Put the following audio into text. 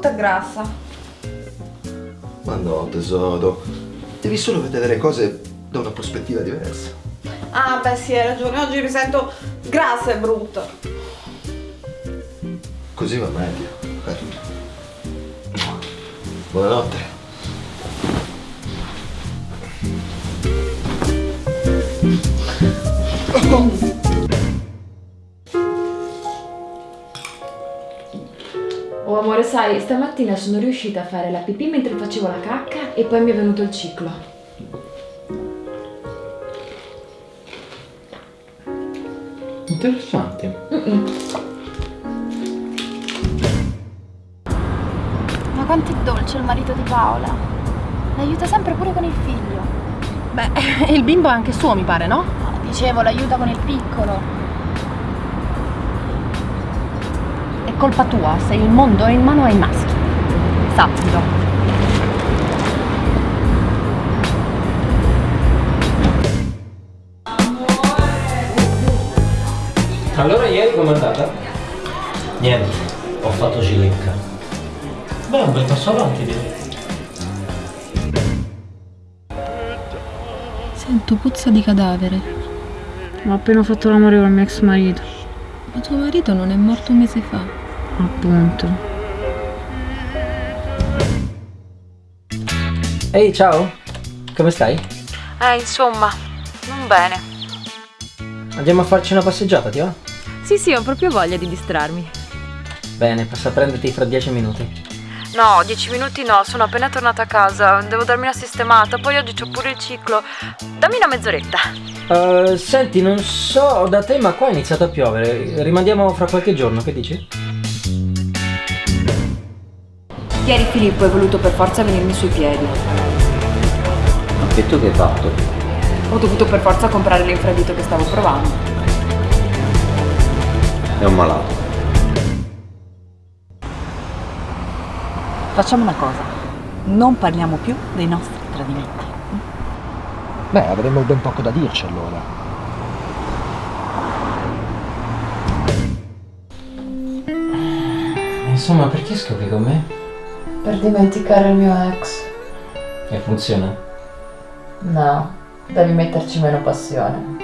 tutta grassa. Ma no, tesoro. Devi solo vedere le cose da una prospettiva diversa. Ah, beh, sì, hai ragione. Oggi mi sento grassa e brutta. Così va meglio. Buonanotte. Oh amore, sai, stamattina sono riuscita a fare la pipì mentre facevo la cacca e poi mi è venuto il ciclo. Interessante. Ma quanto è dolce il marito di Paola. L'aiuta sempre pure con il figlio. Beh, il bimbo è anche suo, mi pare, no? No, dicevo, l'aiuta con il piccolo. Colpa tua se il mondo è in mano ai maschi. Sappilo. Allora ieri com'è andata? Niente, ho fatto cilecca. Beh, un bel passo avanti direi. Sento puzza di cadavere. Ho appena fatto l'amore con il mio ex marito. Ma tuo marito non è morto un mese fa. Appunto. Ehi, ciao! Come stai? Eh, insomma, non bene. Andiamo a farci una passeggiata, ti va? Sì, sì, ho proprio voglia di distrarmi. Bene, passa a prenderti fra dieci minuti. No, dieci minuti no, sono appena tornata a casa, devo darmi una sistemata, poi oggi c'ho pure il ciclo. Dammi una mezz'oretta. Uh, senti, non so da te, ma qua è iniziato a piovere. Rimandiamo fra qualche giorno, che dici? Ieri Filippo è voluto per forza venirmi sui piedi. Ma che tu che hai fatto? Ho dovuto per forza comprare l'infradito che stavo provando. È un malato. Facciamo una cosa. Non parliamo più dei nostri tradimenti. Beh, avremmo ben poco da dirci allora. Insomma, perché scopri con me? Per dimenticare il mio ex. E funziona. No, devi metterci meno passione.